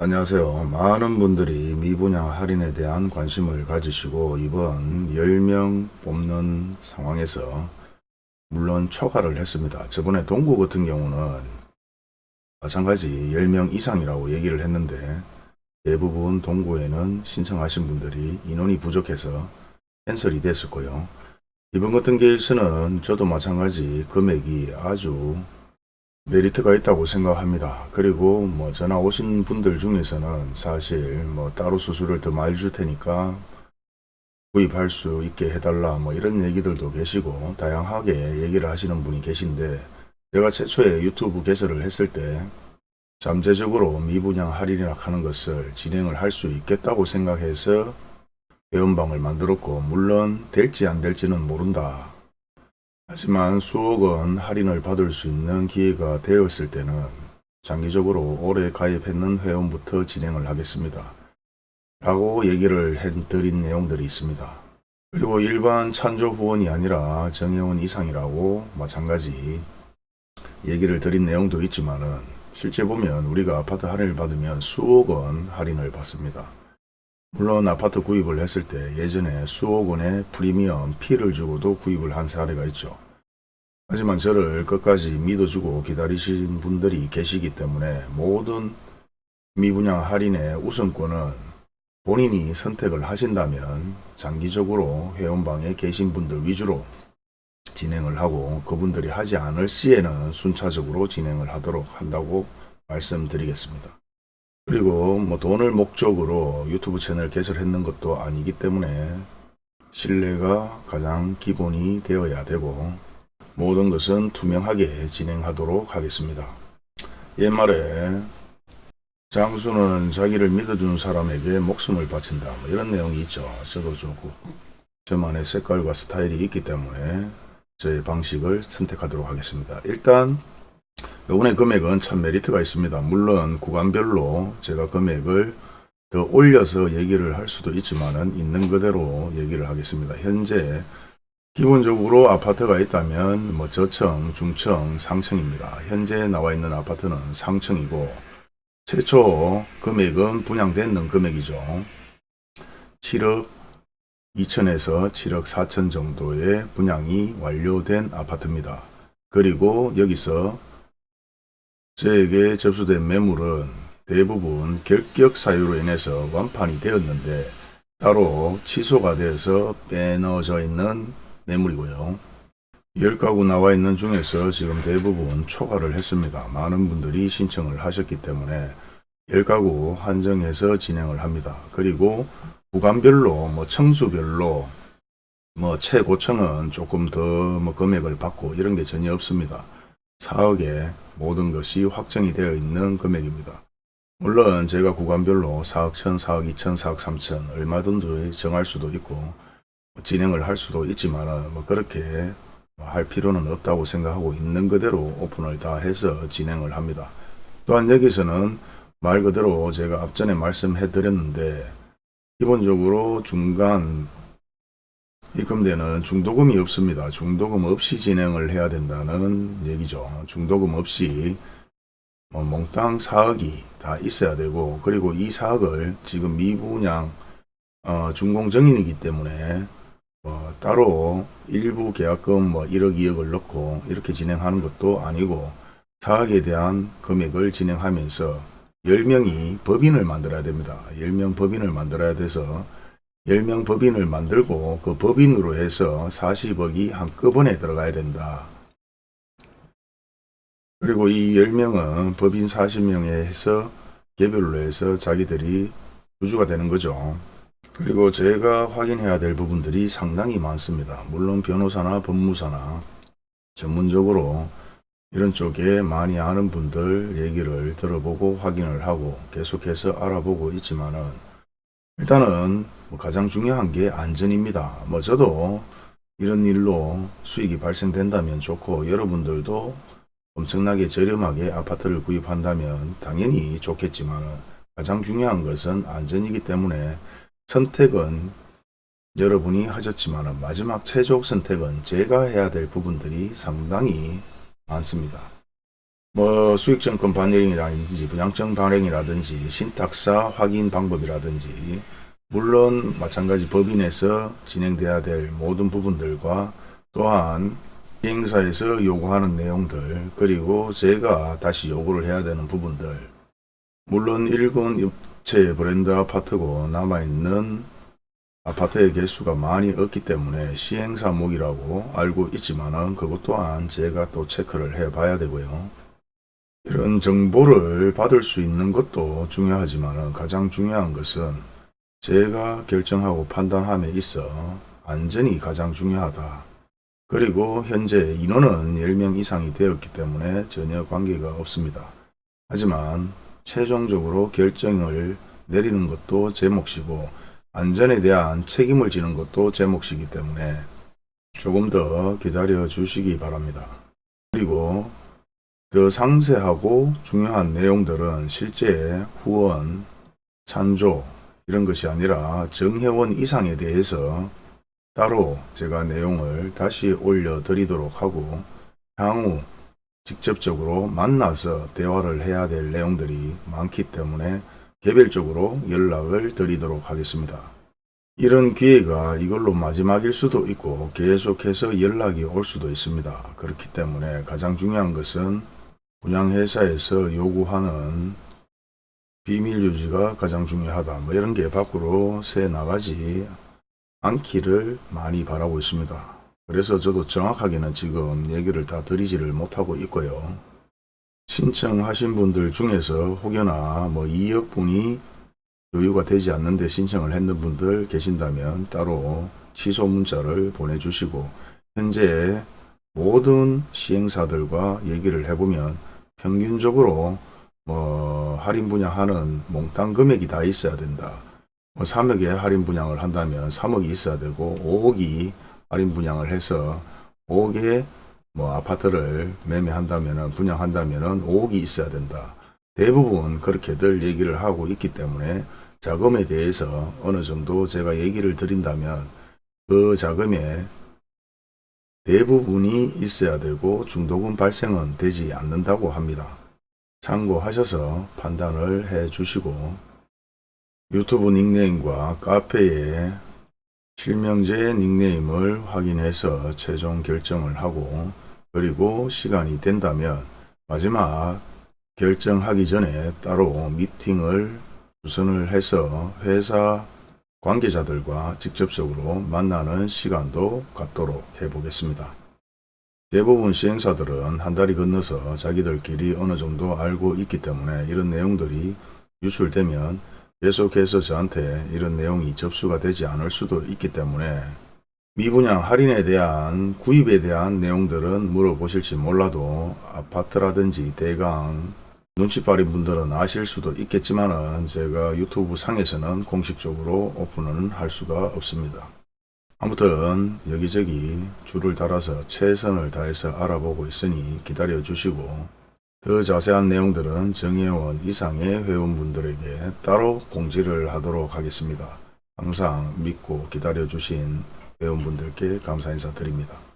안녕하세요. 많은 분들이 미분양 할인에 대한 관심을 가지시고 이번 10명 뽑는 상황에서 물론 초과를 했습니다. 저번에 동구 같은 경우는 마찬가지 10명 이상이라고 얘기를 했는데 대부분 동구에는 신청하신 분들이 인원이 부족해서 캔슬이 됐었고요. 이번 같은 케이스는 저도 마찬가지 금액이 아주 메리트가 있다고 생각합니다. 그리고 뭐 전화 오신 분들 중에서는 사실 뭐 따로 수수료를 더 많이 줄 테니까 구입할 수 있게 해달라 뭐 이런 얘기들도 계시고 다양하게 얘기를 하시는 분이 계신데 제가 최초에 유튜브 개설을 했을 때 잠재적으로 미분양 할인이라 하는 것을 진행을 할 수 있겠다고 생각해서 회원방을 만들었고 물론 될지 안 될지는 모른다. 하지만 수억 원 할인을 받을 수 있는 기회가 되었을 때는 장기적으로 올해 가입했는 회원부터 진행을 하겠습니다. 라고 얘기를 해드린 내용들이 있습니다. 그리고 일반 찬조 후원이 아니라 정회원 이상이라고 마찬가지 얘기를 드린 내용도 있지만은 실제 보면 우리가 아파트 할인을 받으면 수억 원 할인을 받습니다. 물론 아파트 구입을 했을 때 예전에 수억 원의 프리미엄 피를 주고도 구입을 한 사례가 있죠. 하지만 저를 끝까지 믿어주고 기다리신 분들이 계시기 때문에 모든 미분양 할인의 우선권은 본인이 선택을 하신다면 장기적으로 회원방에 계신 분들 위주로 진행을 하고 그분들이 하지 않을 시에는 순차적으로 진행을 하도록 한다고 말씀드리겠습니다. 그리고 뭐 돈을 목적으로 유튜브 채널 개설했는 것도 아니기 때문에 신뢰가 가장 기본이 되어야 되고 모든 것은 투명하게 진행하도록 하겠습니다. 옛말에 장수는 자기를 믿어주는 사람에게 목숨을 바친다 뭐 이런 내용이 있죠. 저도 조금 저만의 색깔과 스타일이 있기 때문에 저의 방식을 선택하도록 하겠습니다. 일단 요번에 금액은 참 메리트가 있습니다. 물론 구간별로 제가 금액을 더 올려서 얘기를 할 수도 있지만은 있는 그대로 얘기를 하겠습니다. 현재 기본적으로 아파트가 있다면 뭐 저층, 중층, 상층입니다. 현재 나와 있는 아파트는 상층이고 최초 금액은 분양되는 금액이죠. 7억 2천에서 7억 4천 정도의 분양이 완료된 아파트입니다. 그리고 여기서 저에게 접수된 매물은 대부분 결격 사유로 인해서 완판이 되었는데 따로 취소가 되어서 빼넣어져 있는 매물이고요. 10가구 나와 있는 중에서 지금 대부분 초과를 했습니다. 많은 분들이 신청을 하셨기 때문에 10가구 한정해서 진행을 합니다. 그리고 구간별로 뭐 청수별로 뭐 최고층은 조금 더 뭐 금액을 받고 이런 게 전혀 없습니다. 4억에 모든 것이 확정이 되어 있는 금액입니다. 물론 제가 구간별로 4억 1천, 4억 2천, 4억 3천 얼마든지 정할 수도 있고 진행을 할 수도 있지만 뭐 그렇게 할 필요는 없다고 생각하고 있는 그대로 오픈을 다 해서 진행을 합니다. 또한 여기서는 말 그대로 제가 앞전에 말씀해 드렸는데 기본적으로 중간 입금되는 중도금이 없습니다. 중도금 없이 진행을 해야 된다는 얘기죠. 중도금 없이 뭐 몽땅 4억이 다 있어야 되고 그리고 이 4억을 지금 미분양 어, 준공정인이기 때문에 뭐 따로 일부 계약금 뭐 1억 2억을 넣고 이렇게 진행하는 것도 아니고 사학에 대한 금액을 진행하면서 10명이 법인을 만들어야 됩니다. 10명 법인을 만들어야 돼서 10명 법인을 만들고 그 법인으로 해서 40억이 한꺼번에 들어가야 된다. 그리고 이 10명은 법인 40명에 해서 개별로 해서 자기들이 주주가 되는 거죠. 그리고 제가 확인해야 될 부분들이 상당히 많습니다. 물론 변호사나 법무사나 전문적으로 이런 쪽에 많이 아는 분들 얘기를 들어보고 확인을 하고 계속해서 알아보고 있지만은 일단은 뭐 가장 중요한 게 안전입니다. 뭐 저도 이런 일로 수익이 발생된다면 좋고 여러분들도 엄청나게 저렴하게 아파트를 구입한다면 당연히 좋겠지만 가장 중요한 것은 안전이기 때문에 선택은 여러분이 하셨지만 마지막 최종 선택은 제가 해야 될 부분들이 상당히 많습니다. 뭐 수익증권 반영이라든지 분양증 발행이라든지 신탁사 확인 방법이라든지 물론 마찬가지 법인에서 진행돼야 될 모든 부분들과 또한 시행사에서 요구하는 내용들 그리고 제가 다시 요구를 해야 되는 부분들 물론 일군 입체 브랜드 아파트고 남아있는 아파트의 개수가 많이 없기 때문에 시행사목이라고 알고 있지만 은 그것 또한 제가 또 체크를 해 봐야 되고요. 이런 정보를 받을 수 있는 것도 중요하지만 가장 중요한 것은 제가 결정하고 판단함에 있어 안전이 가장 중요하다. 그리고 현재 인원은 10명 이상이 되었기 때문에 전혀 관계가 없습니다. 하지만 최종적으로 결정을 내리는 것도 제 몫이고 안전에 대한 책임을 지는 것도 제 몫이기 때문에 조금 더 기다려 주시기 바랍니다. 그리고 더 상세하고 중요한 내용들은 실제 후원, 찬조 이런 것이 아니라 정회원 이상에 대해서 따로 제가 내용을 다시 올려드리도록 하고 향후 직접적으로 만나서 대화를 해야 될 내용들이 많기 때문에 개별적으로 연락을 드리도록 하겠습니다. 이런 기회가 이걸로 마지막일 수도 있고 계속해서 연락이 올 수도 있습니다. 그렇기 때문에 가장 중요한 것은 분양회사에서 요구하는 비밀 유지가 가장 중요하다. 뭐 이런 게 밖으로 새 나가지 않기를 많이 바라고 있습니다. 그래서 저도 정확하게는 지금 얘기를 다 드리지를 못하고 있고요. 신청하신 분들 중에서 혹여나 뭐 2억 분이 여유가 되지 않는데 신청을 했는 분들 계신다면 따로 취소 문자를 보내주시고 현재 모든 시행사들과 얘기를 해보면 평균적으로 뭐 할인 분양하는 몽땅 금액이 다 있어야 된다. 뭐 3억에 할인 분양을 한다면 3억이 있어야 되고 5억이 할인 분양을 해서 5억에 뭐 아파트를 매매한다면은 분양한다면은 5억이 있어야 된다. 대부분 그렇게들 얘기를 하고 있기 때문에 자금에 대해서 어느 정도 제가 얘기를 드린다면 그 자금에 대부분이 있어야 되고 중도금 발생은 되지 않는다고 합니다. 참고하셔서 판단을 해 주시고 유튜브 닉네임과 카페에 실명제 닉네임을 확인해서 최종 결정을 하고 그리고 시간이 된다면 마지막 결정하기 전에 따로 미팅을 주선을 해서 회사 관계자들과 직접적으로 만나는 시간도 갖도록 해보겠습니다. 대부분 시행사들은 한 달이 건너서 자기들끼리 어느 정도 알고 있기 때문에 이런 내용들이 유출되면 계속해서 저한테 이런 내용이 접수가 되지 않을 수도 있기 때문에 미분양 할인에 대한 구입에 대한 내용들은 물어보실지 몰라도 아파트라든지 대강 눈치 빠린 분들은 아실 수도 있겠지만 은 제가 유튜브 상에서는 공식적으로 오픈은 할 수가 없습니다. 아무튼 여기저기 줄을 달아서 최선을 다해서 알아보고 있으니 기다려 주시고 더 자세한 내용들은 정회원 이상의 회원분들에게 따로 공지를 하도록 하겠습니다. 항상 믿고 기다려 주신 회원분들께 감사 인사드립니다.